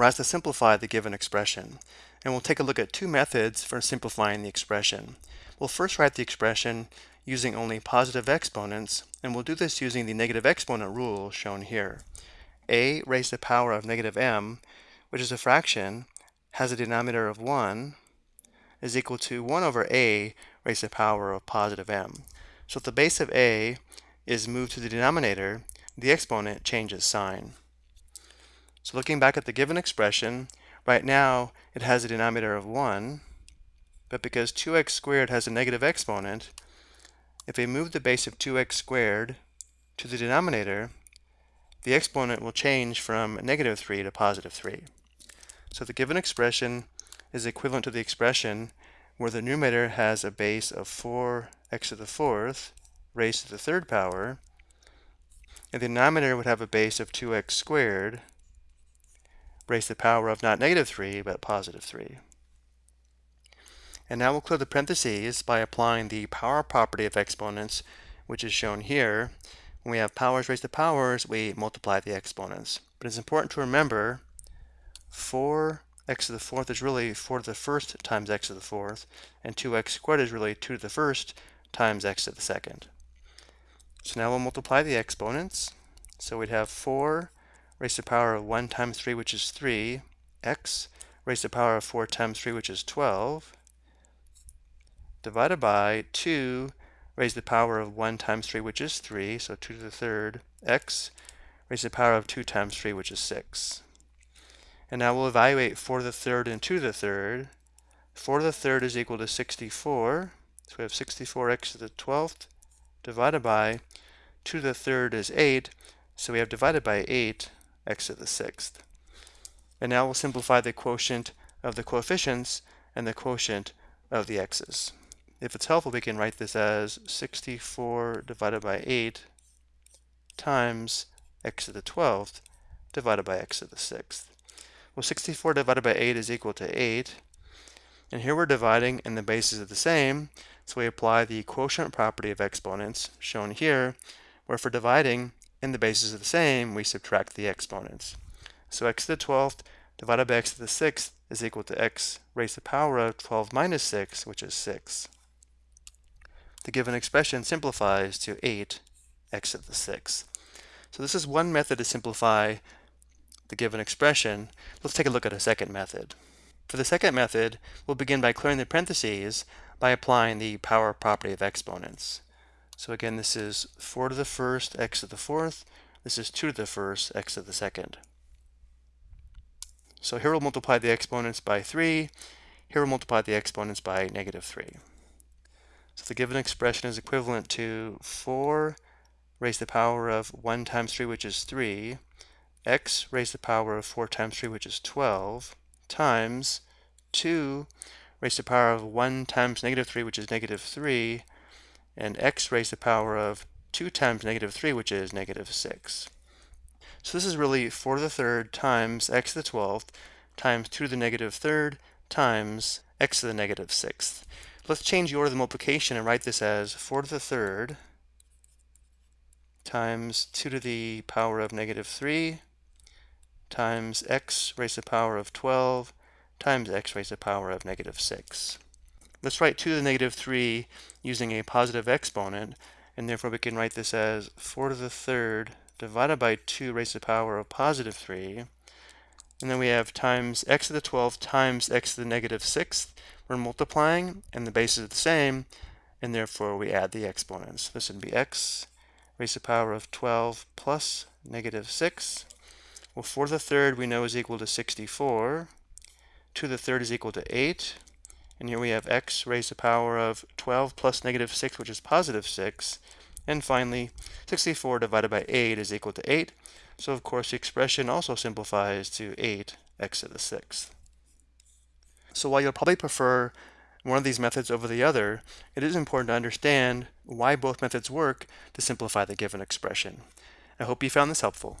we're asked to simplify the given expression. And we'll take a look at two methods for simplifying the expression. We'll first write the expression using only positive exponents, and we'll do this using the negative exponent rule shown here. a raised to the power of negative m, which is a fraction, has a denominator of 1, is equal to 1 over a raised to the power of positive m. So if the base of a is moved to the denominator, the exponent changes sign. So looking back at the given expression, right now it has a denominator of 1, but because 2x squared has a negative exponent, if we move the base of 2x squared to the denominator, the exponent will change from negative 3 to positive 3. So the given expression is equivalent to the expression where the numerator has a base of 4x to the fourth raised to the third power, and the denominator would have a base of 2x squared raised to the power of not negative 3, but positive 3. And now we'll clear the parentheses by applying the power property of exponents, which is shown here. When we have powers raised to powers, we multiply the exponents. But it's important to remember 4x to the fourth is really 4 to the first times x to the fourth, and 2x squared is really 2 to the first times x to the second. So now we'll multiply the exponents. So we'd have 4 raised to the power of 1 times 3, which is 3, x raised to the power of 4 times 3, which is 12, divided by 2 raised to the power of 1 times 3, which is 3, so 2 to the third, x raised to the power of 2 times 3, which is 6. And now we'll evaluate 4 to the third and 2 to the third. 4 to the third is equal to 64, so we have 64x to the 12th divided by 2 to the third is 8, so we have divided by 8 x to the sixth. And now we'll simplify the quotient of the coefficients and the quotient of the x's. If it's helpful, we can write this as 64 divided by 8 times x to the 12th divided by x to the 6th. Well, 64 divided by 8 is equal to 8. And here we're dividing and the bases are the same, so we apply the quotient property of exponents, shown here, where for dividing, and the bases are the same, we subtract the exponents. So x to the 12th divided by x to the 6th is equal to x raised to the power of 12 minus 6, which is 6. The given expression simplifies to 8 x to the 6th. So this is one method to simplify the given expression. Let's take a look at a second method. For the second method, we'll begin by clearing the parentheses by applying the power property of exponents. So again, this is 4 to the first, x to the fourth. This is 2 to the first, x to the second. So here we'll multiply the exponents by 3. Here we'll multiply the exponents by negative 3. So the given expression is equivalent to 4 raised to the power of 1 times 3, which is 3, x raised to the power of 4 times 3, which is 12, times 2 raised to the power of 1 times negative 3, which is negative 3, and x raised to the power of 2 times negative 3, which is negative 6. So this is really 4 to the third times x to the 12th times 2 to the negative third times x to the negative 6th. Let's change the order of the multiplication and write this as 4 to the third times 2 to the power of negative 3 times x raised to the power of 12 times x raised to the power of negative 6. Let's write 2 to the negative 3 using a positive exponent, and therefore we can write this as 4 to the third divided by 2 raised to the power of positive 3. And then we have times x to the 12th times x to the negative 6th. We're multiplying, and the bases are the same, and therefore we add the exponents. This would be x raised to the power of 12 plus negative 6. Well, 4 to the third we know is equal to 64. 2 to the third is equal to 8. And here we have x raised to the power of 12 plus negative 6, which is positive 6. And finally, 64 divided by 8 is equal to 8. So of course the expression also simplifies to 8 x to the 6th. So while you'll probably prefer one of these methods over the other, it is important to understand why both methods work to simplify the given expression. I hope you found this helpful.